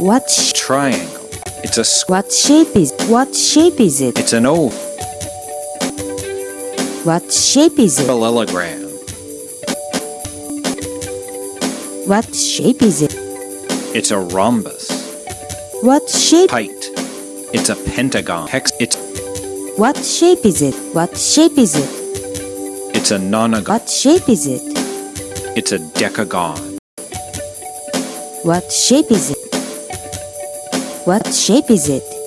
What triangle. It's a what shape is what shape is it? It's an oval. What shape is it? Parallelogram. What shape is it? It's a rhombus. What shape? Height. It's a pentagon. Hex. It's What shape is it? What shape is it? it's a nonagon. What shape is it? It's a decagon. What shape is it? What shape is it?